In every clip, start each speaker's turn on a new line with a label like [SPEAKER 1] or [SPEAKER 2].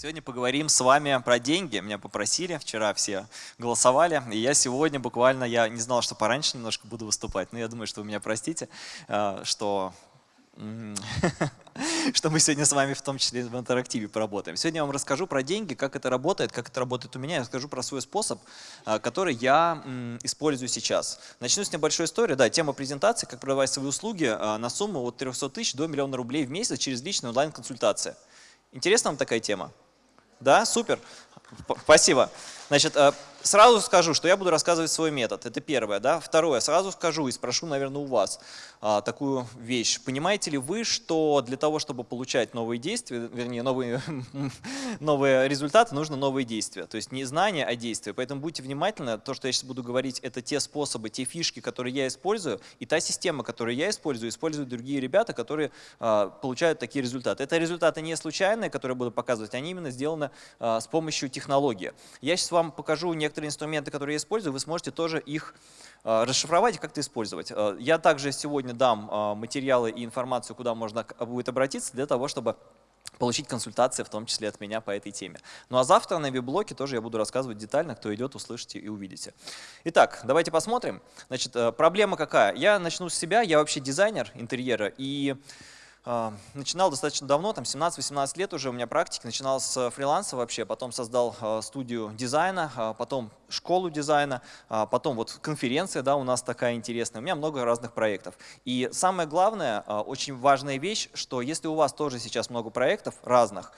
[SPEAKER 1] Сегодня поговорим с вами про деньги. Меня попросили, вчера все голосовали, и я сегодня буквально, я не знал, что пораньше немножко буду выступать, но я думаю, что вы меня простите, э, что что мы сегодня с вами в том числе в интерактиве поработаем. Сегодня я вам расскажу про деньги, как это работает, как это работает у меня. Я расскажу про свой способ, а, который я использую сейчас. Начну с небольшой истории. Да, тема презентации, как продавать свои услуги а, на сумму от 300 тысяч до миллиона рублей в месяц через личную онлайн-консультацию. Интересна вам такая тема? Да, супер. Спасибо. Значит, а, Сразу скажу, что я буду рассказывать свой метод. Это первое. Да? Второе. Сразу скажу и спрошу, наверное, у вас а, такую вещь. Понимаете ли вы, что для того, чтобы получать новые действия, вернее, новые, новые результаты, нужно новые действия. То есть не знания, а действия. Поэтому будьте внимательны. То, что я сейчас буду говорить, это те способы, те фишки, которые я использую, и та система, которую я использую, используют другие ребята, которые а, получают такие результаты. Это результаты не случайные, которые я буду показывать, они именно сделаны а, с помощью технологии. Я сейчас вам покажу некоторые некоторые инструменты, которые я использую, вы сможете тоже их э, расшифровать и как-то использовать. Э, я также сегодня дам э, материалы и информацию, куда можно будет обратиться для того, чтобы получить консультации, в том числе от меня по этой теме. Ну а завтра на веб-блоке тоже я буду рассказывать детально, кто идет, услышите и увидите. Итак, давайте посмотрим. Значит, проблема какая? Я начну с себя, я вообще дизайнер интерьера, и а, начинал достаточно давно, там 17-18 лет уже у меня практики, начинал с фриланса вообще, потом создал а, студию дизайна, а, потом школу дизайна, потом вот конференция да, у нас такая интересная, у меня много разных проектов. И самое главное, очень важная вещь, что если у вас тоже сейчас много проектов разных,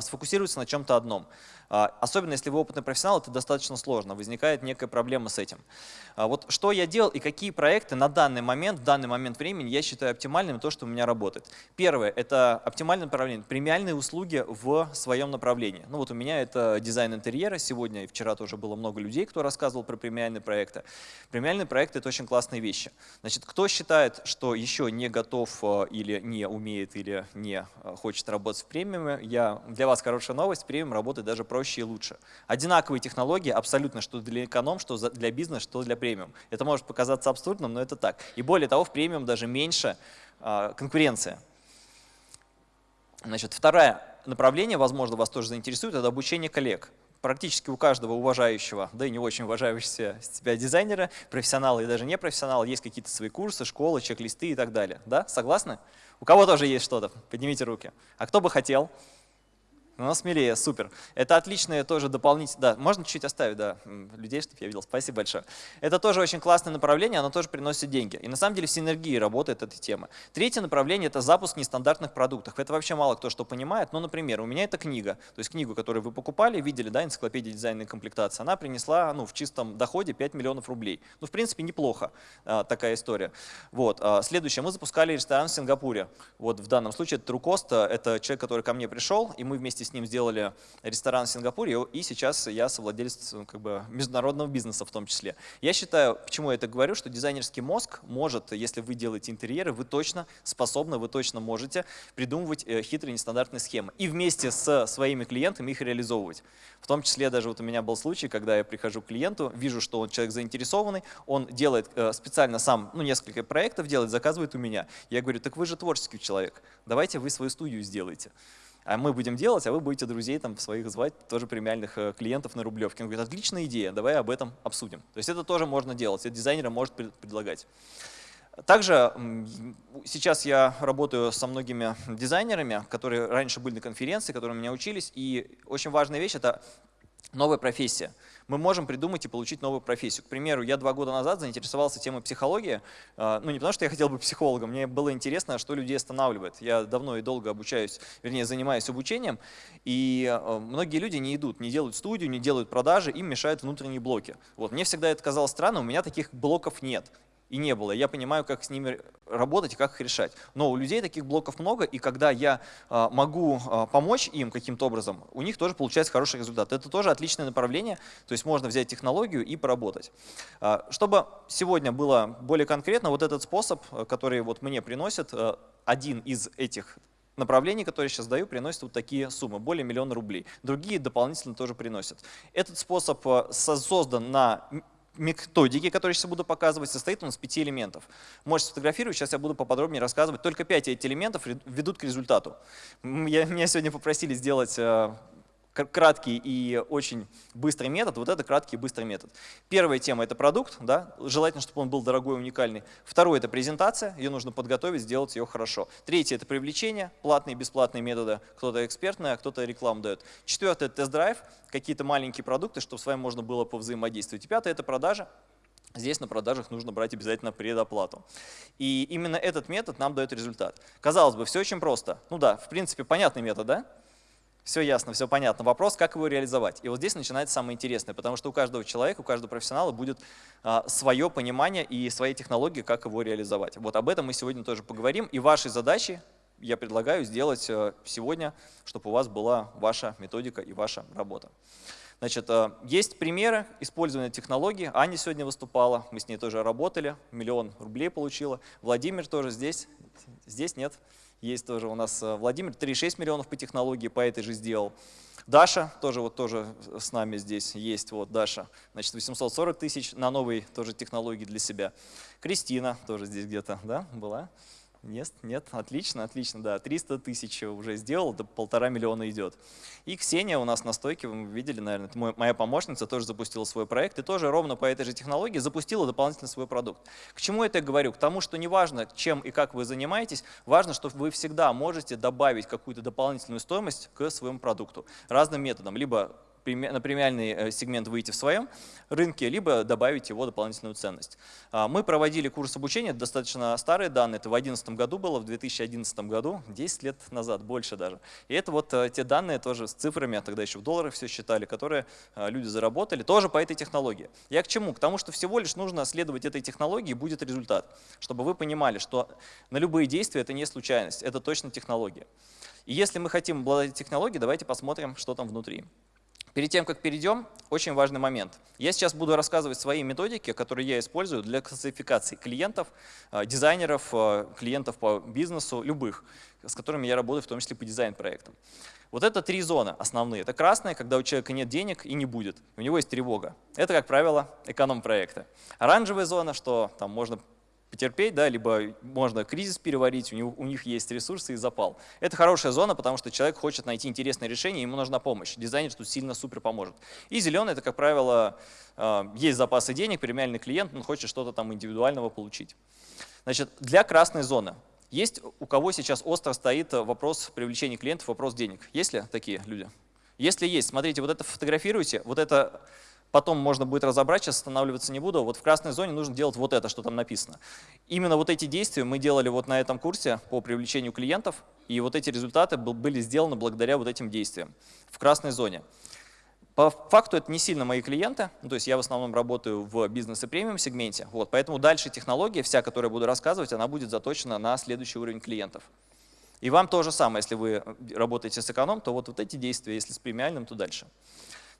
[SPEAKER 1] сфокусируйтесь на чем-то одном. А, особенно если вы опытный профессионал, это достаточно сложно, возникает некая проблема с этим. А, вот что я делал и какие проекты на данный момент, в данный момент времени я считаю оптимальным, то, что у меня работает. Первое – это оптимальное направление, премиальные услуги в своем направлении. Ну вот у меня это дизайн интерьера, сегодня и вчера тоже было много людей, кто рассказывал про премиальные проекты. Премиальные проекты – это очень классные вещи. Значит, кто считает, что еще не готов а, или не умеет, или не хочет работать в премиуме, я, для вас хорошая новость, премиум работает даже проще проще и лучше. Одинаковые технологии абсолютно, что для эконом, что для бизнеса, что для премиум. Это может показаться абсурдным, но это так. И более того, в премиум даже меньше э, конкуренция. Значит, второе направление, возможно, вас тоже заинтересует, это обучение коллег практически у каждого уважающего, да и не очень уважающего себя дизайнера, профессионала и даже не профессионала, есть какие-то свои курсы, школы, чек-листы и так далее. Да? Согласны? У кого тоже есть что-то? Поднимите руки. А кто бы хотел? Ну, смелее, супер. Это отличное тоже дополнительное, да, можно чуть-чуть оставить, да, людей, чтобы я видел, спасибо большое. Это тоже очень классное направление, оно тоже приносит деньги. И на самом деле в синергии работает эта тема. Третье направление – это запуск нестандартных продуктов. Это вообще мало кто что понимает, но, например, у меня это книга, то есть книгу, которую вы покупали, видели, да, энциклопедия дизайна и комплектации, она принесла, ну, в чистом доходе 5 миллионов рублей. Ну, в принципе, неплохо а, такая история. Вот. А, следующее, мы запускали ресторан в Сингапуре. Вот в данном случае это Трукоста, это человек, который ко мне пришел, и мы вместе с с ним сделали ресторан в Сингапуре, и сейчас я совладелец как бы, международного бизнеса в том числе. Я считаю, почему я это говорю, что дизайнерский мозг может, если вы делаете интерьеры, вы точно способны, вы точно можете придумывать э, хитрые нестандартные схемы и вместе с своими клиентами их реализовывать. В том числе даже вот у меня был случай, когда я прихожу к клиенту, вижу, что он человек заинтересованный, он делает э, специально сам, ну, несколько проектов делает, заказывает у меня. Я говорю, так вы же творческий человек, давайте вы свою студию сделаете а мы будем делать, а вы будете друзей там своих звать, тоже премиальных э, клиентов на Рублевке. Он говорит, отличная идея, давай об этом обсудим. То есть это тоже можно делать, это дизайнер может предлагать. Также сейчас я работаю со многими дизайнерами, которые раньше были на конференции, которые у меня учились, и очень важная вещь – это новая профессия. Мы можем придумать и получить новую профессию. К примеру, я два года назад заинтересовался темой психологии. А, ну, не потому что я хотел быть психологом, мне было интересно, что людей останавливает. Я давно и долго обучаюсь, вернее, занимаюсь обучением, и а, многие люди не идут, не делают студию, не делают продажи, им мешают внутренние блоки. Вот. Мне всегда это казалось странно, у меня таких блоков нет и не было. Я понимаю, как с ними работать и как их решать. Но у людей таких блоков много, и когда я а, могу а, помочь им каким-то образом, у них тоже получается хороший результат. Это тоже отличное направление, то есть можно взять технологию и поработать. А, чтобы сегодня было более конкретно, вот этот способ, который вот мне приносит, один из этих направлений, которые сейчас даю, приносит вот такие суммы, более миллиона рублей. Другие дополнительно тоже приносят. Этот способ создан на методики, которые сейчас буду показывать, состоит он из пяти элементов. Можете сфотографировать, сейчас я буду поподробнее рассказывать. Только пять этих элементов ведут к результату. Меня сегодня попросили сделать э, краткий и очень быстрый метод, вот это краткий и быстрый метод. Первая тема – это продукт, да, желательно, чтобы он был дорогой и уникальный. Второе – это презентация, ее нужно подготовить, сделать ее хорошо. Третье – это привлечение, платные и бесплатные методы, кто-то экспертный, а кто-то рекламу дает. Четвертое – это тест-драйв, какие-то маленькие продукты, чтобы с вами можно было повзаимодействовать. И пятое – это продажа, Здесь на продажах нужно брать обязательно предоплату. И именно этот метод нам дает результат. Казалось бы, все очень просто. Ну да, в принципе, понятный метод, да? Все ясно, все понятно. Вопрос, как его реализовать. И вот здесь начинается самое интересное, потому что у каждого человека, у каждого профессионала будет а, свое понимание и свои технологии, как его реализовать. Вот об этом мы сегодня тоже поговорим. И вашей задачей я предлагаю сделать а, сегодня, чтобы у вас была ваша методика и ваша работа. Значит, а, есть примеры использования технологий. Аня сегодня выступала, мы с ней тоже работали, миллион рублей получила. Владимир тоже здесь, здесь нет. Есть тоже у нас э, Владимир, 3,6 миллионов по технологии, по этой же сделал. Даша тоже вот тоже с нами здесь есть, вот Даша, значит 840 тысяч на новой тоже технологии для себя. Кристина тоже здесь где-то, да, была? Нет, нет, отлично, отлично, да, 300 тысяч уже сделал, до полтора миллиона идет. И Ксения у нас на стойке, вы видели, наверное, это моя помощница, тоже запустила свой проект и тоже ровно по этой же технологии запустила дополнительно свой продукт. К чему это я говорю? К тому, что неважно, чем и как вы занимаетесь, важно, что вы всегда можете добавить какую-то дополнительную стоимость к своему продукту разным методом, либо на премиальный э, сегмент выйти в своем рынке, либо добавить его дополнительную ценность. А, мы проводили курс обучения, достаточно старые данные, это в 2011 году было, в 2011 году, 10 лет назад, больше даже. И это вот э, те данные тоже с цифрами, а тогда еще в долларах все считали, которые э, люди заработали, тоже по этой технологии. Я к чему? К тому, что всего лишь нужно следовать этой технологии, будет результат. Чтобы вы понимали, что на любые действия это не случайность, это точно технология. И если мы хотим обладать технологией, давайте посмотрим, что там внутри. Перед тем, как перейдем, очень важный момент. Я сейчас буду рассказывать свои методики, которые я использую для классификации клиентов, э, дизайнеров, э, клиентов по бизнесу, любых, с которыми я работаю, в том числе по дизайн-проектам. Вот это три зоны основные. Это красная, когда у человека нет денег и не будет. У него есть тревога. Это, как правило, эконом-проекты. Оранжевая зона, что там можно потерпеть, да, либо можно кризис переварить, у, него, у них есть ресурсы и запал. Это хорошая зона, потому что человек хочет найти интересное решение, ему нужна помощь. Дизайнер тут сильно супер поможет. И зеленый – это, как правило, э, есть запасы денег, премиальный клиент, он хочет что-то там индивидуального получить. Значит, для красной зоны есть у кого сейчас остро стоит вопрос привлечения клиентов, вопрос денег? Есть ли такие люди? Если есть, смотрите, вот это фотографируйте, вот это потом можно будет разобрать, сейчас останавливаться не буду. Вот в красной зоне нужно делать вот это, что там написано. Именно вот эти действия мы делали вот на этом курсе по привлечению клиентов, и вот эти результаты были сделаны благодаря вот этим действиям в красной зоне. По факту это не сильно мои клиенты, ну, то есть я в основном работаю в бизнес и премиум сегменте, вот, поэтому дальше технология, вся, которую я буду рассказывать, она будет заточена на следующий уровень клиентов. И вам то же самое, если вы работаете с эконом, то вот, вот эти действия, если с премиальным, то дальше.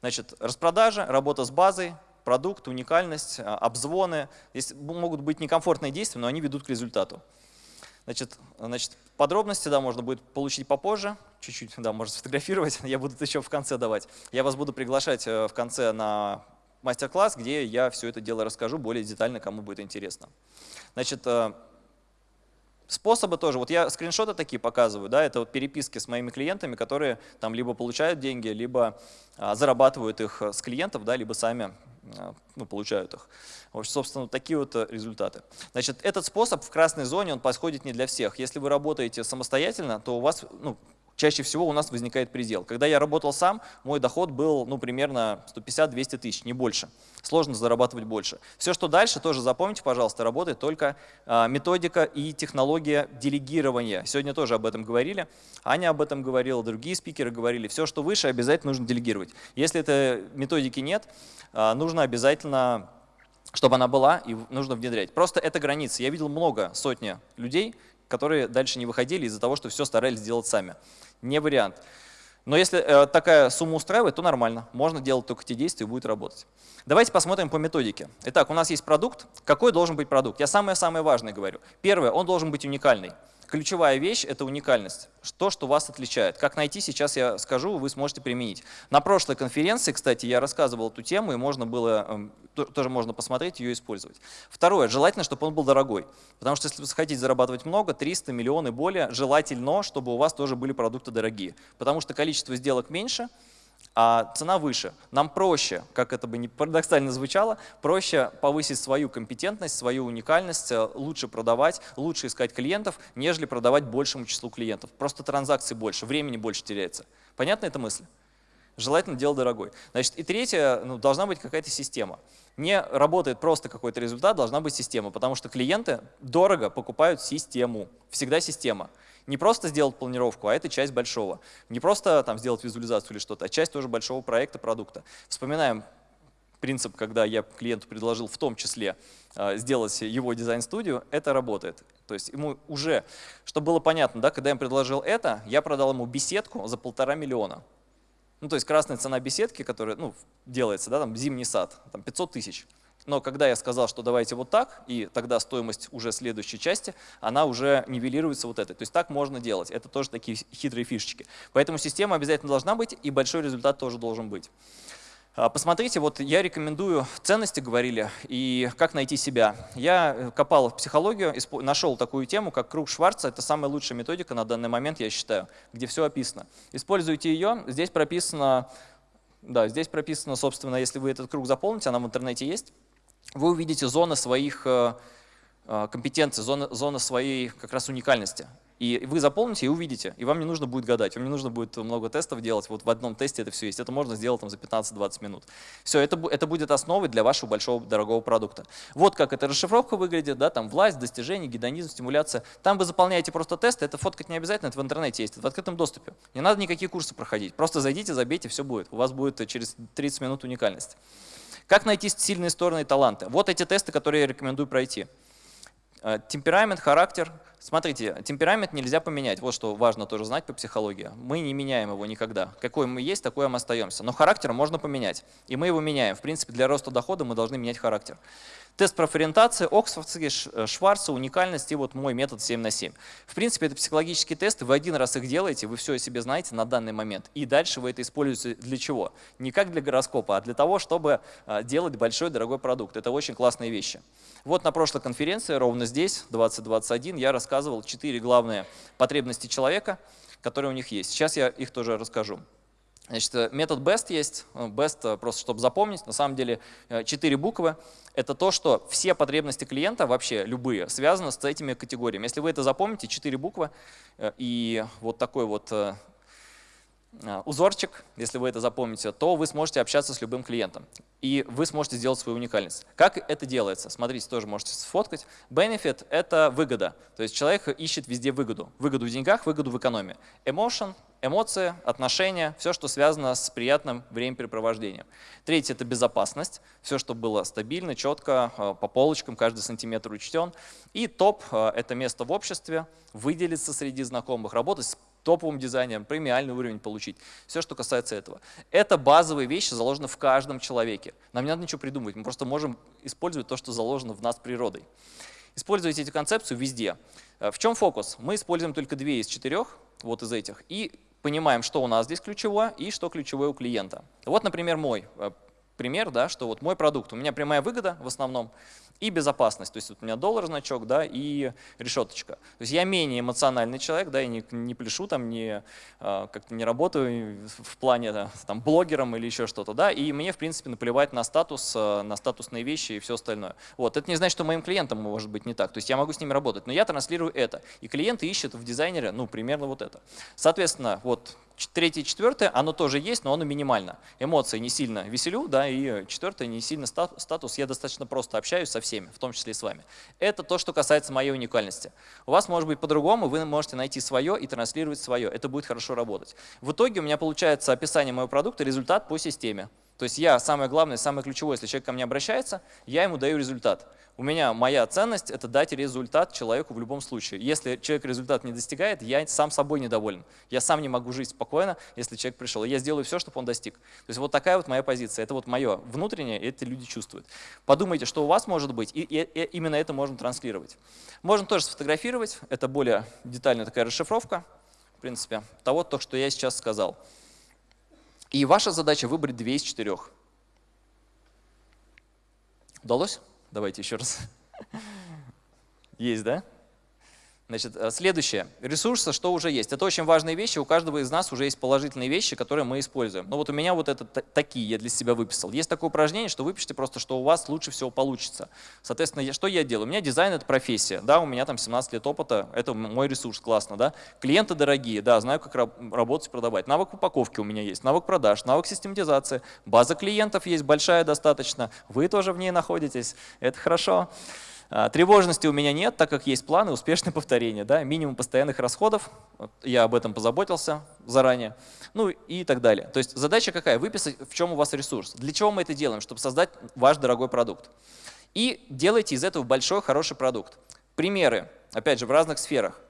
[SPEAKER 1] Значит, распродажа, работа с базой, продукт, уникальность, а, обзвоны. Здесь могут быть некомфортные действия, но они ведут к результату. Значит, значит, подробности да, можно будет получить попозже, чуть-чуть, да, можно сфотографировать, я буду это еще в конце давать. Я вас буду приглашать э, в конце на мастер-класс, где я все это дело расскажу более детально, кому будет интересно. Значит, э, Способы тоже, вот я скриншоты такие показываю, да, это вот переписки с моими клиентами, которые там либо получают деньги, либо а, зарабатывают их с клиентов, да, либо сами а, ну, получают их. В общем, собственно, такие вот э, результаты. Значит, этот способ в красной зоне, он подходит не для всех. Если вы работаете самостоятельно, то у вас, ну, чаще всего у нас возникает предел. Когда я работал сам, мой доход был ну, примерно 150-200 тысяч, не больше. Сложно зарабатывать больше. Все, что дальше, тоже запомните, пожалуйста, работает только а, методика и технология делегирования. Сегодня тоже об этом говорили. Аня об этом говорила, другие спикеры говорили. Все, что выше, обязательно нужно делегировать. Если этой методики нет, а, нужно обязательно чтобы она была, и нужно внедрять. Просто это граница. Я видел много, сотни людей, которые дальше не выходили из-за того, что все старались сделать сами. Не вариант. Но если э, такая сумма устраивает, то нормально. Можно делать только те действия и будет работать. Давайте посмотрим по методике. Итак, у нас есть продукт. Какой должен быть продукт? Я самое-самое важное говорю. Первое, он должен быть уникальный. Ключевая вещь – это уникальность. То, что вас отличает. Как найти, сейчас я скажу, вы сможете применить. На прошлой конференции, кстати, я рассказывал эту тему, и можно было, эм, тоже можно посмотреть, ее использовать. Второе, желательно, чтобы он был дорогой. Потому что если вы хотите зарабатывать много, 300, миллионы и более, желательно, чтобы у вас тоже были продукты дорогие. Потому что количество сделок меньше, а цена выше. Нам проще, как это бы не парадоксально звучало, проще повысить свою компетентность, свою уникальность, э, лучше продавать, лучше искать клиентов, нежели продавать большему числу клиентов. Просто транзакций больше, времени больше теряется. Понятна эта мысль? Желательно дело дорогой. Значит, и третье, ну, должна быть какая-то система. Не работает просто какой-то результат, должна быть система, потому что клиенты дорого покупают систему. Всегда система. Не просто сделать планировку, а это часть большого. Не просто там сделать визуализацию или что-то, а часть тоже большого проекта, продукта. Вспоминаем принцип, когда я клиенту предложил в том числе э, сделать его дизайн-студию, это работает. То есть ему уже, чтобы было понятно, да, когда я ему предложил это, я продал ему беседку за полтора миллиона. Ну, то есть красная цена беседки, которая ну, делается, да, там зимний сад, там 500 тысяч. Но когда я сказал, что давайте вот так, и тогда стоимость уже следующей части, она уже нивелируется вот этой. То есть так можно делать. Это тоже такие хитрые фишечки. Поэтому система обязательно должна быть, и большой результат тоже должен быть. А, посмотрите, вот я рекомендую, ценности говорили, и как найти себя. Я э, копал в психологию, нашел такую тему, как круг Шварца. Это самая лучшая методика на данный момент, я считаю, где все описано. Используйте ее. Здесь прописано, да, здесь прописано, собственно, если вы этот круг заполните, она в интернете есть, вы увидите зоны своих э, э, компетенций, зоны, своей как раз уникальности. И вы заполните и увидите, и вам не нужно будет гадать, вам не нужно будет много тестов делать, вот в одном тесте это все есть, это можно сделать там, за 15-20 минут. Все, это, это будет основой для вашего большого дорогого продукта. Вот как эта расшифровка выглядит, да, там власть, достижение, гедонизм, стимуляция. Там вы заполняете просто тесты, это фоткать не обязательно, это в интернете есть, это в открытом доступе. Не надо никакие курсы проходить, просто зайдите, забейте, все будет. У вас будет через 30 минут уникальность. Как найти сильные стороны и таланты? Вот эти тесты, которые я рекомендую пройти. Э, темперамент, характер. Смотрите, темперамент нельзя поменять. Вот что важно тоже знать по психологии. Мы не меняем его никогда. Какой мы есть, такой мы остаемся. Но характер можно поменять. И мы его меняем. В принципе, для роста дохода мы должны менять характер. Тест профориентации, Оксфордский, э, Шварца, уникальность и вот мой метод 7 на 7. В принципе, это психологические тесты, вы один раз их делаете, вы все о себе знаете на данный момент. И дальше вы это используете для чего? Не как для гороскопа, а для того, чтобы э, делать большой дорогой продукт. Это очень классные вещи. Вот на прошлой конференции, ровно здесь, 2021, я рассказывал четыре главные потребности человека, которые у них есть. Сейчас я их тоже расскажу. Значит, э, метод BEST есть, э, BEST э, просто чтобы запомнить, на самом деле четыре буквы. Это то, что все потребности клиента, вообще любые, связаны с этими категориями. Если вы это запомните, четыре буквы и вот такой вот узорчик, если вы это запомните, то вы сможете общаться с любым клиентом. И вы сможете сделать свою уникальность. Как это делается? Смотрите, тоже можете сфоткать. Benefit – это выгода. То есть человек ищет везде выгоду. Выгоду в деньгах, выгоду в экономии. Emotion Эмоции, отношения, все, что связано с приятным времяпрепровождением. Третье – это безопасность, все, что было стабильно, четко, э, по полочкам, каждый сантиметр учтен. И топ э, – это место в обществе, выделиться среди знакомых, работать с топовым дизайнером, премиальный уровень получить. Все, что касается этого. Это базовые вещи, заложены в каждом человеке. Нам не надо ничего придумывать, мы просто можем использовать то, что заложено в нас природой. Используйте эту концепцию везде. Э, в чем фокус? Мы используем только две из четырех, вот из этих, и понимаем, что у нас здесь ключевое и что ключевое у клиента. Вот, например, мой э, пример, да, что вот мой продукт, у меня прямая выгода в основном, и безопасность. То есть вот у меня доллар значок, да, и решеточка. То есть я менее эмоциональный человек, да, я не, не пляшу там, не, а, как-то не работаю в плане да, там, блогером или еще что-то, да, и мне, в принципе, наплевать на статус, а, на статусные вещи и все остальное. Вот, это не значит, что моим клиентам может быть не так, то есть я могу с ними работать, но я транслирую это, и клиенты ищут в дизайнере, ну, примерно вот это. Соответственно, вот Третье, четвертое, оно тоже есть, но оно минимально. Эмоции не сильно веселю, да, и четвертое, не сильно статус. Я достаточно просто общаюсь со всеми, в том числе и с вами. Это то, что касается моей уникальности. У вас может быть по-другому, вы можете найти свое и транслировать свое. Это будет хорошо работать. В итоге у меня получается описание моего продукта, результат по системе. То есть я, самое главное, самое ключевое, если человек ко мне обращается, я ему даю результат. У меня моя ценность – это дать результат человеку в любом случае. Если человек результат не достигает, я сам собой недоволен. Я сам не могу жить спокойно, если человек пришел. я сделаю все, чтобы он достиг. То есть вот такая вот моя позиция. Это вот мое внутреннее, и это люди чувствуют. Подумайте, что у вас может быть, и, и, и именно это можно транслировать. Можно тоже сфотографировать. Это более детальная такая расшифровка, в принципе, того, то, что я сейчас сказал. И ваша задача выбрать две из четырех. Удалось? Давайте еще раз. Есть, да? Значит, э, следующее. Ресурсы, что уже есть. Это очень важные вещи. У каждого из нас уже есть положительные вещи, которые мы используем. Ну вот у меня вот это такие я для себя выписал. Есть такое упражнение, что выпишите просто, что у вас лучше всего получится. Соответственно, что я делаю? У меня дизайн — это профессия. Да, у меня там 17 лет опыта, это мой ресурс, классно. Да? Клиенты дорогие, да, знаю, как работать, продавать. Навык упаковки у меня есть, навык продаж, навык систематизации. База клиентов есть большая достаточно. Вы тоже в ней находитесь. Это хорошо. А, тревожности у меня нет, так как есть планы успешное повторение, да, минимум постоянных расходов, я об этом позаботился заранее, ну и так далее. То есть задача какая? Выписать, в чем у вас ресурс. Для чего мы это делаем? Чтобы создать ваш дорогой продукт. И делайте из этого большой, хороший продукт. Примеры, опять же, в разных сферах.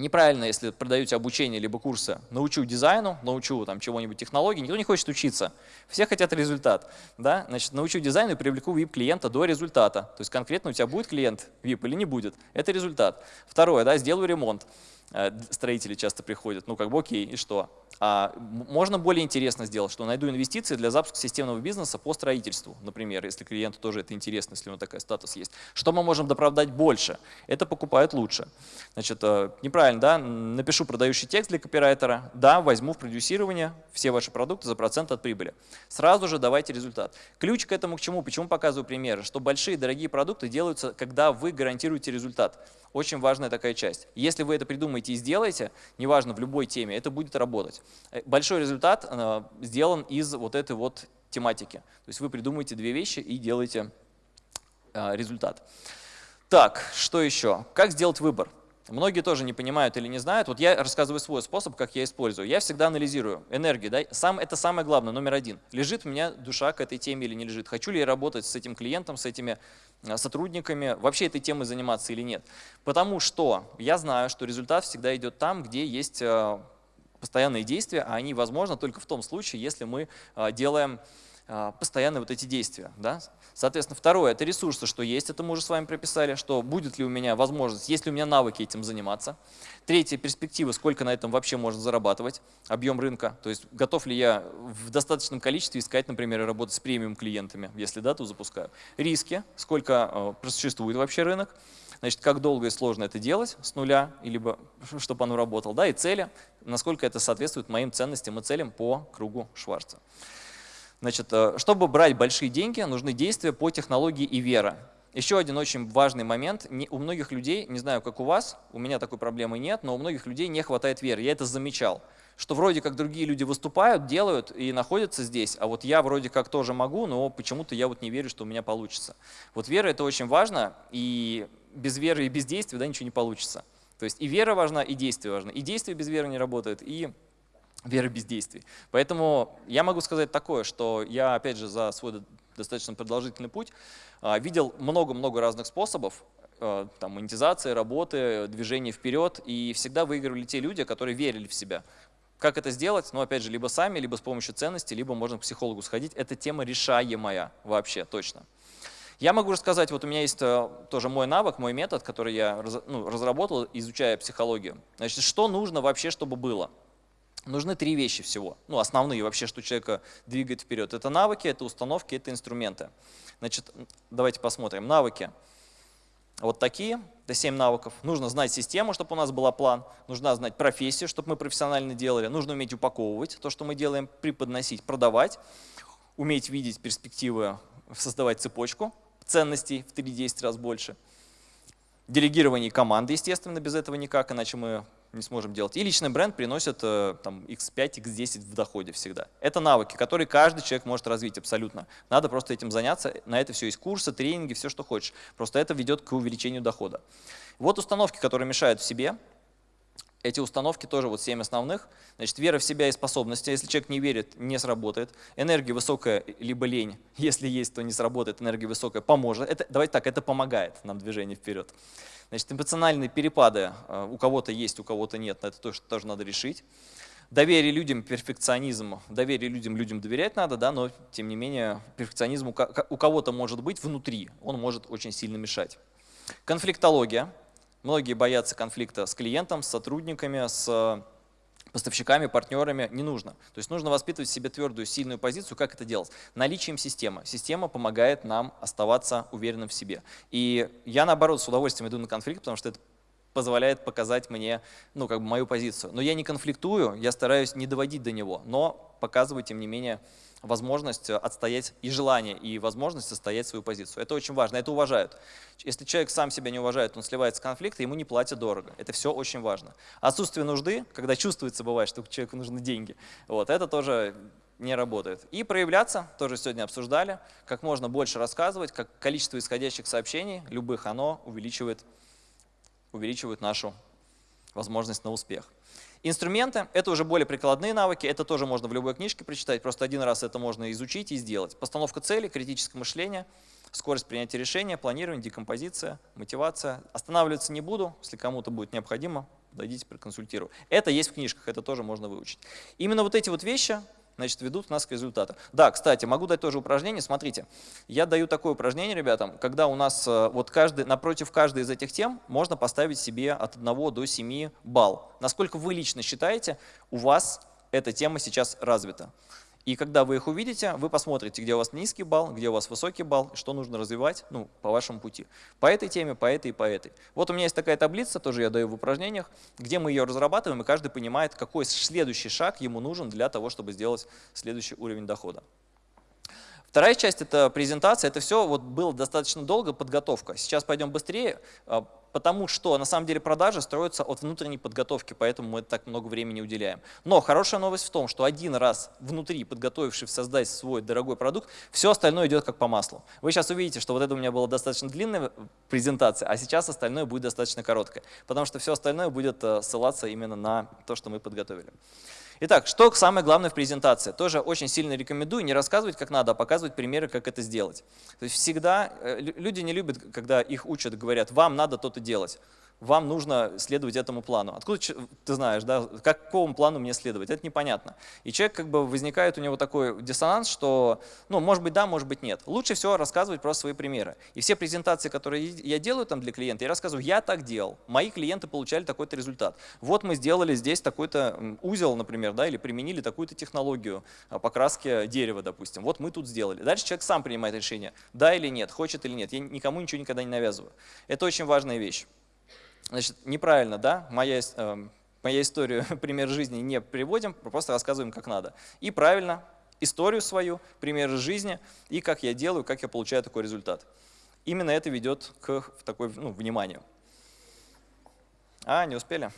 [SPEAKER 1] Неправильно, если продаете обучение либо курсы, научу дизайну, научу там чего-нибудь технологии, никто не хочет учиться. Все хотят результат. Да? Значит, научу дизайну и привлеку VIP-клиента до результата. То есть конкретно у тебя будет клиент VIP или не будет. Это результат. Второе, да, сделаю ремонт. Э, строители часто приходят, ну как бы окей, и что? А можно более интересно сделать, что найду инвестиции для запуска системного бизнеса по строительству, например, если клиенту тоже это интересно, если у него такой статус есть. Что мы можем доправдать больше? Это покупают лучше. Значит, э, неправильно, да? Напишу продающий текст для копирайтера, да, возьму в продюсирование все ваши продукты за процент от прибыли. Сразу же давайте результат. Ключ к этому к чему? Почему показываю примеры? Что большие дорогие продукты делаются, когда вы гарантируете результат. Очень важная такая часть. Если вы это придумаете и сделаете, неважно, в любой теме, это будет работать. Э, большой результат э, сделан из вот этой вот тематики. То есть вы придумаете две вещи и делаете э, результат. Так, что еще? Как сделать выбор? Многие тоже не понимают или не знают. Вот я рассказываю свой способ, как я использую. Я всегда анализирую энергию. Да? Сам, это самое главное, номер один. Лежит у меня душа к этой теме или не лежит? Хочу ли я работать с этим клиентом, с этими а, сотрудниками, вообще этой темой заниматься или нет? Потому что я знаю, что результат всегда идет там, где есть а, постоянные действия, а они возможны только в том случае, если мы а, делаем постоянно вот эти действия. Да? Соответственно, второе – это ресурсы, что есть, это мы уже с вами прописали, что будет ли у меня возможность, есть ли у меня навыки этим заниматься. Третье – перспективы, сколько на этом вообще можно зарабатывать, объем рынка, то есть готов ли я в достаточном количестве искать, например, работать с премиум клиентами, если да, то запускаю. Риски, сколько э, существует вообще рынок, значит, как долго и сложно это делать с нуля, либо чтобы оно работало, да, и цели, насколько это соответствует моим ценностям и целям по кругу Шварца. Значит, э, чтобы брать большие деньги, нужны действия по технологии и вера. Еще один очень важный момент. У многих людей, не знаю, как у вас, у меня такой проблемы нет, но у многих людей не хватает веры. Я это замечал, что вроде как другие люди выступают, делают и находятся здесь, а вот я вроде как тоже могу, но почему-то я вот не верю, что у меня получится. Вот вера – это очень важно, и без веры и без действия да, ничего не получится. То есть и вера важна, и действие важно. И действие без веры не работает, и веры без действий. Поэтому я могу сказать такое, что я, опять же, за свой достаточно продолжительный путь а, видел много-много разных способов, а, там, монетизации, работы, движения вперед, и всегда выигрывали те люди, которые верили в себя. Как это сделать? Ну, опять же, либо сами, либо с помощью ценностей, либо можно к психологу сходить. Это тема решаемая вообще, точно. Я могу рассказать, вот у меня есть э, тоже мой навык, мой метод, который я ну, разработал, изучая психологию. Значит, что нужно вообще, чтобы было? Нужны три вещи всего. Ну, основные вообще, что человека двигает вперед. Это навыки, это установки, это инструменты. Значит, давайте посмотрим. Навыки. Вот такие, это 7 навыков. Нужно знать систему, чтобы у нас был план. Нужно знать профессию, чтобы мы профессионально делали. Нужно уметь упаковывать то, что мы делаем, преподносить, продавать. Уметь видеть перспективы, создавать цепочку ценностей в 3-10 раз больше. Делегирование команды, естественно, без этого никак, иначе мы не сможем делать. И личный бренд приносит э, там, x5, x10 в доходе всегда. Это навыки, которые каждый человек может развить абсолютно. Надо просто этим заняться. На это все есть курсы, тренинги, все, что хочешь. Просто это ведет к увеличению дохода. Вот установки, которые мешают в себе. Эти установки тоже вот 7 основных. Значит, вера в себя и способности. Если человек не верит, не сработает. Энергия высокая, либо лень. Если есть, то не сработает. Энергия высокая поможет. Это, давайте так, это помогает нам движение вперед. Значит, эмоциональные перепады э, у кого-то есть, у кого-то нет, это тоже, тоже надо решить. Доверие людям, перфекционизм, доверие людям, людям доверять надо, да, но тем не менее перфекционизм у кого-то может быть внутри, он может очень сильно мешать. Конфликтология. Многие боятся конфликта с клиентом, с сотрудниками, с поставщиками, партнерами не нужно. То есть нужно воспитывать в себе твердую, сильную позицию. Как это делать? Наличием системы. Система помогает нам оставаться уверенным в себе. И я, наоборот, с удовольствием иду на конфликт, потому что это позволяет показать мне, ну, как бы мою позицию. Но я не конфликтую, я стараюсь не доводить до него, но показываю, тем не менее, возможность отстоять и желание, и возможность отстоять свою позицию. Это очень важно, это уважают. Если человек сам себя не уважает, он сливается в конфликт, ему не платят дорого. Это все очень важно. Отсутствие нужды, когда чувствуется, бывает, что человеку нужны деньги, вот, это тоже не работает. И проявляться, тоже сегодня обсуждали, как можно больше рассказывать, как количество исходящих сообщений, любых, оно увеличивает, увеличивает нашу возможность на успех. Инструменты — это уже более прикладные навыки, это тоже можно в любой книжке прочитать, просто один раз это можно изучить и сделать. Постановка цели, критическое мышление, скорость принятия решения, планирование, декомпозиция, мотивация. Останавливаться не буду, если кому-то будет необходимо, дойдите, проконсультирую. Это есть в книжках, это тоже можно выучить. Именно вот эти вот вещи значит, ведут нас к результату. Да, кстати, могу дать тоже упражнение. Смотрите, я даю такое упражнение ребятам, когда у нас э, вот каждый, напротив каждой из этих тем можно поставить себе от 1 до 7 балл. Насколько вы лично считаете, у вас эта тема сейчас развита. И когда вы их увидите, вы посмотрите, где у вас низкий балл, где у вас высокий балл, что нужно развивать ну, по вашему пути. По этой теме, по этой и по этой. Вот у меня есть такая таблица, тоже я даю в упражнениях, где мы ее разрабатываем, и каждый понимает, какой следующий шаг ему нужен для того, чтобы сделать следующий уровень дохода. Вторая часть — это презентация. Это все вот было достаточно долго, подготовка. Сейчас пойдем быстрее, а, потому что на самом деле продажи строятся от внутренней подготовки, поэтому мы так много времени уделяем. Но хорошая новость в том, что один раз внутри, подготовившись создать свой дорогой продукт, все остальное идет как по маслу. Вы сейчас увидите, что вот это у меня была достаточно длинная презентация, а сейчас остальное будет достаточно короткое, потому что все остальное будет э, ссылаться именно на то, что мы подготовили. Итак, что самое главное в презентации? Тоже очень сильно рекомендую не рассказывать как надо, а показывать примеры, как это сделать. То есть всегда э, люди не любят, когда их учат, говорят, вам надо то-то делать вам нужно следовать этому плану. Откуда ты знаешь, да, какому плану мне следовать? Это непонятно. И человек, как бы, возникает у него такой диссонанс, что, ну, может быть да, может быть нет. Лучше всего рассказывать про свои примеры. И все презентации, которые я делаю там для клиента, я рассказываю, я так делал, мои клиенты получали такой-то результат. Вот мы сделали здесь такой-то узел, например, да, или применили такую-то технологию а, покраски дерева, допустим. Вот мы тут сделали. Дальше человек сам принимает решение, да или нет, хочет или нет. Я никому ничего никогда не навязываю. Это очень важная вещь. Значит, неправильно, да, моя, э, моя историю, пример жизни не приводим, просто рассказываем, как надо. И правильно, историю свою, пример жизни, и как я делаю, как я получаю такой результат. Именно это ведет к такой, ну, вниманию. А, не успели?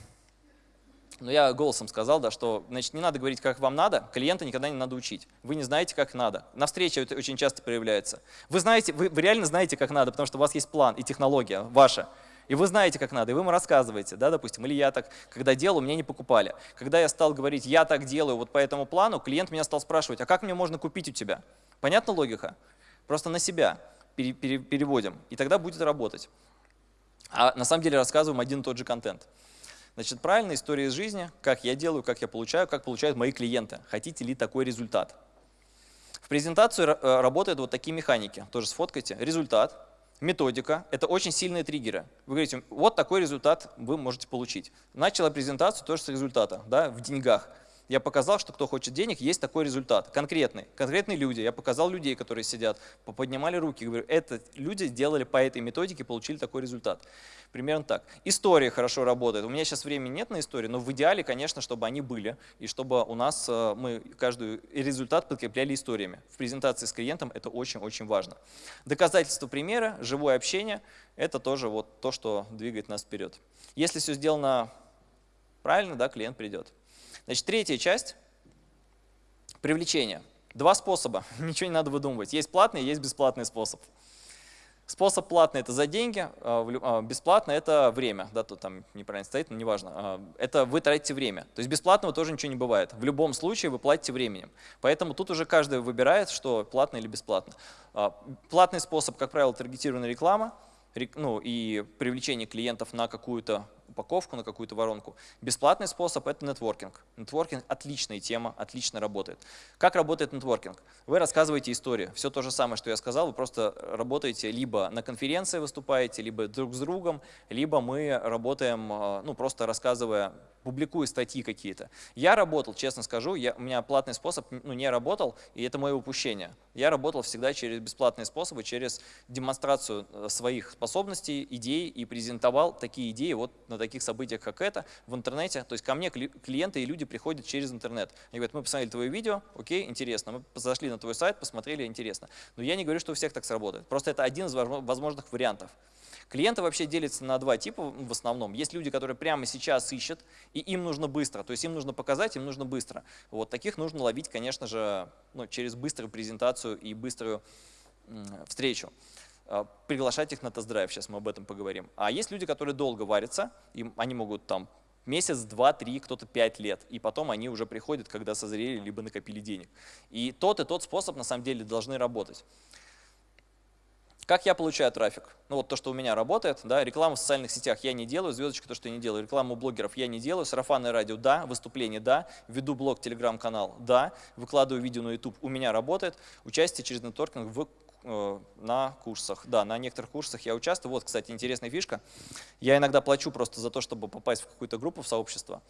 [SPEAKER 1] Но я голосом сказал, да, что значит, не надо говорить, как вам надо, клиента никогда не надо учить. Вы не знаете, как надо. На встрече это очень часто проявляется. Вы, знаете, вы, вы реально знаете, как надо, потому что у вас есть план и технология ваша. И вы знаете, как надо, и вы ему рассказываете, да, допустим, или я так, когда делал, меня не покупали. Когда я стал говорить, я так делаю вот по этому плану, клиент меня стал спрашивать, а как мне можно купить у тебя? Понятна логика? Просто на себя пере пере переводим, и тогда будет работать. А на самом деле рассказываем один и тот же контент. Значит, правильная история из жизни, как я делаю, как я получаю, как получают мои клиенты. Хотите ли такой результат? В презентацию э, работают вот такие механики. Тоже сфоткайте. Результат, методика – это очень сильные триггеры. Вы говорите, вот такой результат вы можете получить. Начала презентацию тоже с результата, да, в деньгах. Я показал, что кто хочет денег, есть такой результат, конкретный. Конкретные люди, я показал людей, которые сидят, поднимали руки, говорю, это люди сделали по этой методике, получили такой результат. Примерно так. История хорошо работает. У меня сейчас времени нет на истории, но в идеале, конечно, чтобы они были, и чтобы у нас э, мы каждый результат подкрепляли историями. В презентации с клиентом это очень-очень важно. Доказательства примера, живое общение – это тоже вот то, что двигает нас вперед. Если все сделано правильно, да, клиент придет. Значит, третья часть – привлечение. Два способа, ничего не надо выдумывать. Есть платный, есть бесплатный способ. Способ платный – это за деньги, а, а, бесплатно – это время. Да, тут там неправильно стоит, но неважно. А, это вы тратите время. То есть бесплатного тоже ничего не бывает. В любом случае вы платите временем. Поэтому тут уже каждый выбирает, что платно или бесплатно. Платный способ, как правило, таргетированная реклама – ну, и привлечение клиентов на какую-то упаковку, на какую-то воронку. Бесплатный способ – это нетворкинг. Нетворкинг – отличная тема, отлично работает. Как работает нетворкинг? Вы рассказываете историю. Все то же самое, что я сказал, вы просто работаете либо на конференции выступаете, либо друг с другом, либо мы работаем, а, ну, просто рассказывая публикую статьи какие-то. Я работал, честно скажу, я, у меня платный способ ну, не работал, и это мое упущение. Я работал всегда через бесплатные способы, через демонстрацию э, своих способностей, идей и презентовал такие идеи вот на таких событиях, как это, в интернете. То есть ко мне клиенты и люди приходят через интернет. Они говорят, мы посмотрели твое видео, окей, интересно. Мы зашли на твой сайт, посмотрели, интересно. Но я не говорю, что у всех так сработает. Просто это один из возможных вариантов. Клиенты вообще делятся на два типа в основном. Есть люди, которые прямо сейчас ищут, и им нужно быстро. То есть им нужно показать, им нужно быстро. Вот таких нужно ловить, конечно же, ну, через быструю презентацию и быструю встречу приглашать их на тест-драйв, сейчас мы об этом поговорим. А есть люди, которые долго варятся, им, они могут там месяц, два, три, кто-то пять лет, и потом они уже приходят, когда созрели, либо накопили денег. И тот и тот способ на самом деле должны работать. Как я получаю трафик? Ну вот то, что у меня работает, да, рекламу в социальных сетях я не делаю, звездочка то, что я не делаю, рекламу блогеров я не делаю, сарафанное радио, да, выступление, да, веду блог, телеграм-канал, да, выкладываю видео на YouTube, у меня работает, участие через нетворкинг в на курсах. Да, на некоторых курсах я участвую. Вот, кстати, интересная фишка. Я иногда плачу просто за то, чтобы попасть в какую-то группу, в сообщество.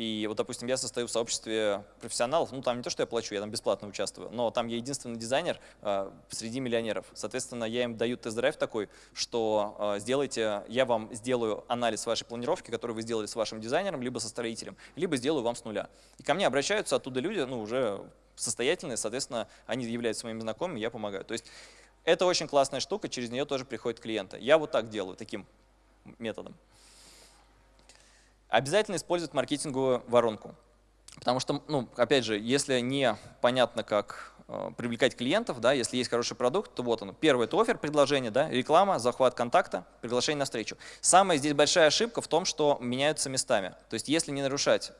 [SPEAKER 1] И вот, допустим, я состою в сообществе профессионалов, ну там не то, что я плачу, я там бесплатно участвую, но там я единственный дизайнер э, среди миллионеров. Соответственно, я им даю тест-драйв такой, что э, сделайте, я вам сделаю анализ вашей планировки, который вы сделали с вашим дизайнером, либо со строителем, либо сделаю вам с нуля. И ко мне обращаются оттуда люди, ну уже состоятельные, соответственно, они являются моими знакомыми, я помогаю. То есть это очень классная штука, через нее тоже приходят клиенты. Я вот так делаю, таким методом. Обязательно использовать маркетинговую воронку. Потому что, ну, опять же, если не понятно, как э, привлекать клиентов, да, если есть хороший продукт, то вот оно. Первое – это офер, предложение, да, реклама, захват контакта, приглашение на встречу. Самая здесь большая ошибка в том, что меняются местами. То есть если не нарушать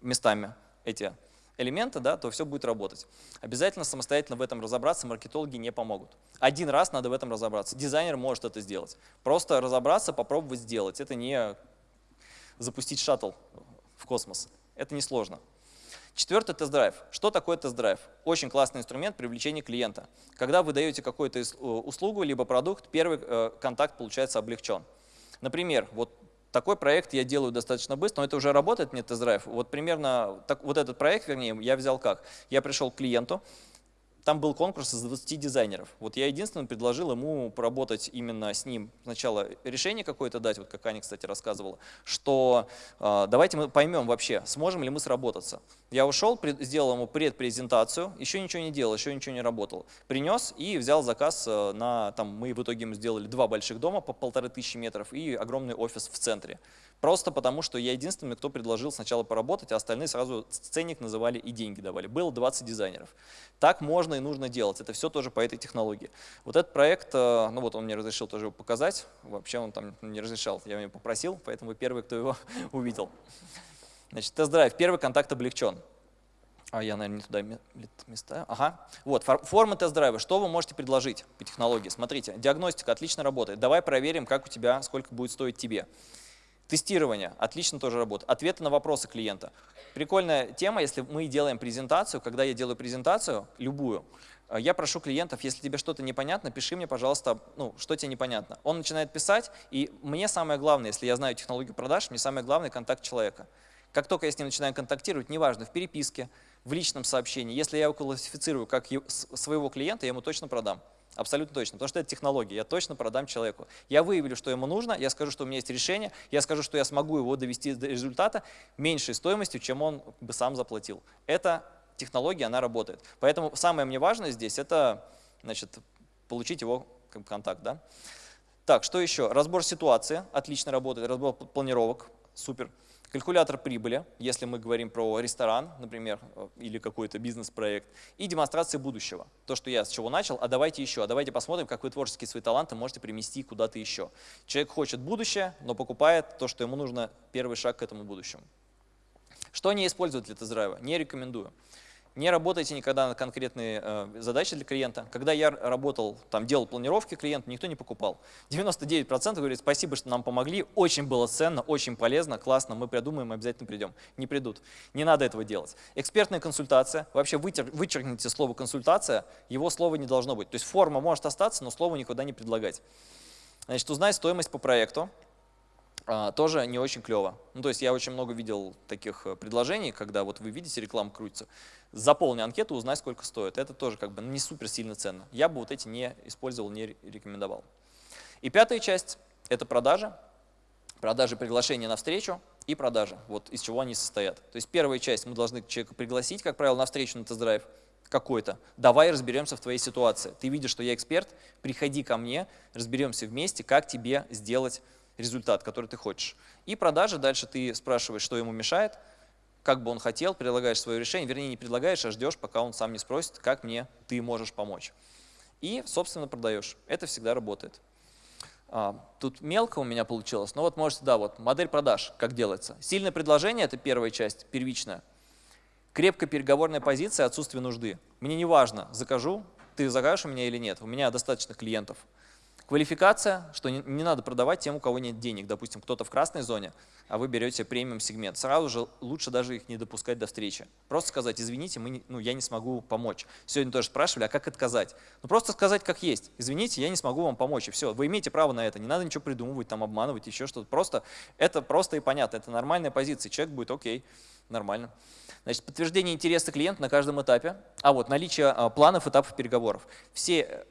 [SPEAKER 1] местами эти элементы, да, то все будет работать. Обязательно самостоятельно в этом разобраться, маркетологи не помогут. Один раз надо в этом разобраться. Дизайнер может это сделать. Просто разобраться, попробовать сделать. Это не запустить шаттл в космос. Это несложно. Четвертый тест-драйв. Что такое тест-драйв? Очень классный инструмент привлечения клиента. Когда вы даете какую-то э, услугу либо продукт, первый э, контакт получается облегчен. Например, вот такой проект я делаю достаточно быстро, но это уже работает мне тест-драйв. Вот примерно так, вот этот проект, вернее, я взял как? Я пришел к клиенту, там был конкурс из 20 дизайнеров. Вот я единственное предложил ему поработать именно с ним. Сначала решение какое-то дать, вот как Аня, кстати, рассказывала, что э, давайте мы поймем вообще, сможем ли мы сработаться. Я ушел, пред, сделал ему предпрезентацию, еще ничего не делал, еще ничего не работал. Принес и взял заказ э, на, там, мы в итоге ему сделали два больших дома по полторы тысячи метров и огромный офис в центре. Просто потому, что я единственный, кто предложил сначала поработать, а остальные сразу ценник называли и деньги давали. Было 20 дизайнеров. Так можно и нужно делать. Это все тоже по этой технологии. Вот этот проект, э, ну вот он мне разрешил тоже его показать. Вообще он там не разрешал, я его попросил, поэтому вы первый, кто его увидел. Значит, тест-драйв. Первый контакт облегчен. А я, наверное, не туда места. Ага. Вот, форма тест-драйва. Что вы можете предложить по технологии? Смотрите, диагностика отлично работает. Давай проверим, как у тебя, сколько будет стоить тебе. Тестирование отлично тоже работает. Ответы на вопросы клиента. Прикольная тема, если мы делаем презентацию, когда я делаю презентацию, любую, э, я прошу клиентов, если тебе что-то непонятно, пиши мне, пожалуйста, ну, что тебе непонятно. Он начинает писать, и мне самое главное, если я знаю технологию продаж, мне самое главное контакт человека. Как только я с ним начинаю контактировать, неважно, в переписке, в личном сообщении, если я его классифицирую как своего клиента, я ему точно продам. Абсолютно точно, потому что это технология, я точно продам человеку. Я выявлю, что ему нужно, я скажу, что у меня есть решение, я скажу, что я смогу его довести до результата меньшей стоимостью, чем он бы сам заплатил. Это технология, она работает. Поэтому самое мне важное здесь – это значит, получить его контакт. Да? Так, что еще? Разбор ситуации отлично работает, разбор планировок, супер. Калькулятор прибыли, если мы говорим про ресторан, например, э, или какой-то бизнес-проект, и демонстрация будущего. То, что я с чего начал, а давайте еще, а давайте посмотрим, как вы творческие свои таланты можете примести куда-то еще. Человек хочет будущее, но покупает то, что ему нужно, первый шаг к этому будущему. Что не использовать для тест-драйва? Не рекомендую. Не работайте никогда на конкретные э, задачи для клиента. Когда я работал, там, делал планировки клиенту, никто не покупал. 99% говорит, спасибо, что нам помогли, очень было ценно, очень полезно, классно, мы придумаем, обязательно придем. Не придут. Не надо этого делать. Экспертная консультация, вообще вытер, вычеркните слово консультация, его слова не должно быть. То есть форма может остаться, но слово никуда не предлагать. Значит, узнать стоимость по проекту, тоже не очень клево. Ну, то есть я очень много видел таких э, предложений, когда вот вы видите, реклама крутится. Заполни анкету, узнай, сколько стоит. Это тоже как бы не супер сильно ценно. Я бы вот эти не использовал, не рекомендовал. И пятая часть – это продажи. Продажи приглашения на встречу и продажи. Вот из чего они состоят. То есть первая часть мы должны человека пригласить, как правило, на встречу на тест-драйв какой-то. Давай разберемся в твоей ситуации. Ты видишь, что я эксперт, приходи ко мне, разберемся вместе, как тебе сделать результат, который ты хочешь. И продажи, дальше ты спрашиваешь, что ему мешает, как бы он хотел, предлагаешь свое решение, вернее, не предлагаешь, а ждешь, пока он сам не спросит, как мне ты можешь помочь. И, собственно, продаешь. Это всегда работает. А, тут мелко у меня получилось, но вот можете, да, вот модель продаж, как делается. Сильное предложение – это первая часть, первичная. Крепкая переговорная позиция, отсутствие нужды. Мне не важно, закажу, ты закажешь у меня или нет, у меня достаточно клиентов. Квалификация, что не, не надо продавать тем, у кого нет денег. Допустим, кто-то в красной зоне, а вы берете премиум сегмент. Сразу же лучше даже их не допускать до встречи. Просто сказать, извините, мы не, ну, я не смогу помочь. Сегодня тоже спрашивали, а как отказать? Ну просто сказать как есть. Извините, я не смогу вам помочь. И все, вы имеете право на это. Не надо ничего придумывать, там обманывать, еще что-то. Просто это просто и понятно. Это нормальная позиция. Человек будет окей, нормально. Значит, подтверждение интереса клиента на каждом этапе. А вот наличие а, планов, этапов переговоров. Все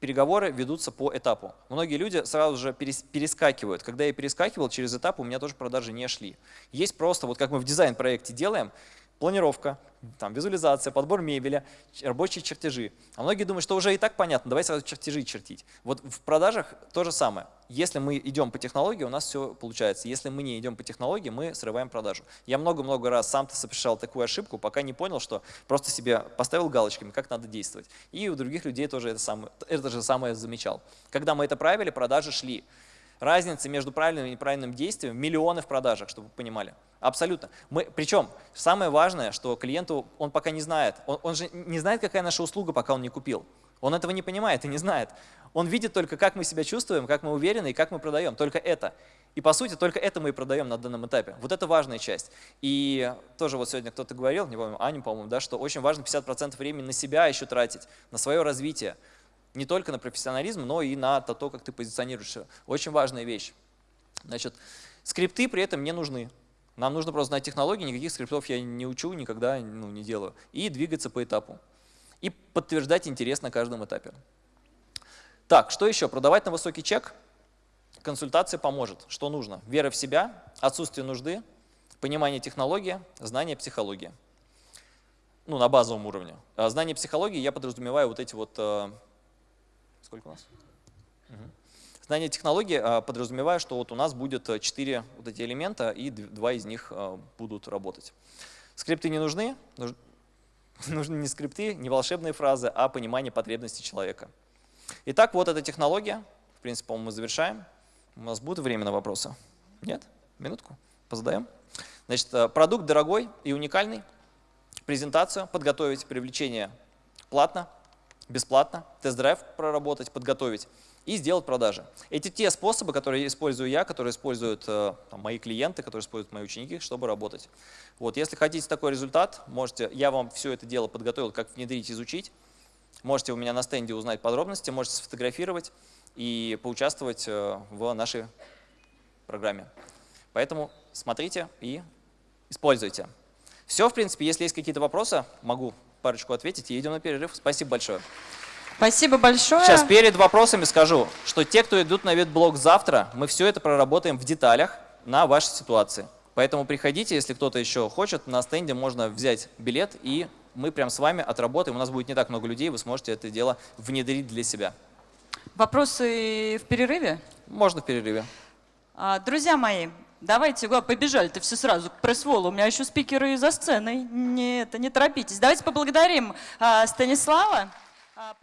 [SPEAKER 1] переговоры ведутся по этапу. Многие люди сразу же перескакивают. Когда я перескакивал через этап, у меня тоже продажи не шли. Есть просто, вот как мы в дизайн-проекте делаем, планировка, там, визуализация, подбор мебели, рабочие чертежи. А многие думают, что уже и так понятно, давай сразу чертежи чертить. Вот в продажах то же самое. Если мы идем по технологии, у нас все получается. Если мы не идем по технологии, мы срываем продажу. Я много-много раз сам-то совершал такую ошибку, пока не понял, что просто себе поставил галочками, как надо действовать. И у других людей тоже это, самое, это же самое замечал. Когда мы это правили, продажи шли. Разница между правильным и неправильным действием – миллионы в продажах, чтобы вы понимали. Абсолютно. Мы, причем самое важное, что клиенту он пока не знает. Он, он же не знает, какая наша услуга, пока он не купил. Он этого не понимает и не знает. Он видит только, как мы себя чувствуем, как мы уверены и как мы продаем. Только это. И по сути, только это мы и продаем на данном этапе. Вот это важная часть. И тоже вот сегодня кто-то говорил, не помню, Аня, по-моему, да, что очень важно 50% времени на себя еще тратить, на свое развитие не только на профессионализм, но и на то, как ты позиционируешься. Очень важная вещь. Значит, скрипты при этом не нужны. Нам нужно просто знать технологии, никаких скриптов я не учу, никогда ну, не делаю. И двигаться по этапу. И подтверждать интерес на каждом этапе. Так, что еще? Продавать на высокий чек. Консультация поможет. Что нужно? Вера в себя, отсутствие нужды, понимание технологии, знание психологии. Ну, на базовом уровне. А знание психологии я подразумеваю вот эти вот э, Сколько у нас? Знание технологии а, подразумевает, что вот у нас будет 4 э, вот эти элемента, и два из них а, будут работать. Скрипты не нужны, нуж, нужны не скрипты, не волшебные фразы, а понимание потребностей человека. Итак, вот эта технология. В принципе, мы завершаем. У нас будет время на вопросы? Нет? Минутку? Позадаем. Значит, э, продукт дорогой и уникальный. Презентацию подготовить, привлечение платно, бесплатно, тест-драйв проработать, подготовить и сделать продажи. Эти те способы, которые использую я, которые используют э, там, мои клиенты, которые используют мои ученики, чтобы работать. Вот, если хотите такой результат, можете, я вам все это дело подготовил, как внедрить, изучить. Можете у меня на стенде узнать подробности, можете сфотографировать и поучаствовать э, в нашей программе. Поэтому смотрите и используйте. Все, в принципе, если есть какие-то вопросы, могу парочку ответить и идем на перерыв. Спасибо большое.
[SPEAKER 2] Спасибо большое.
[SPEAKER 1] Сейчас перед вопросами скажу, что те, кто идут на ветблог завтра, мы все это проработаем в деталях на вашей ситуации. Поэтому приходите, если кто-то еще хочет, на стенде можно взять билет, и мы прям с вами отработаем. У нас будет не так много людей, вы сможете это дело внедрить для себя.
[SPEAKER 2] Вопросы в перерыве?
[SPEAKER 1] Можно в перерыве.
[SPEAKER 2] А, друзья мои, Давайте, побежали-то все сразу к пресс-волу. У меня еще спикеры за сценой. Не, это, не торопитесь. Давайте поблагодарим а, Станислава. А,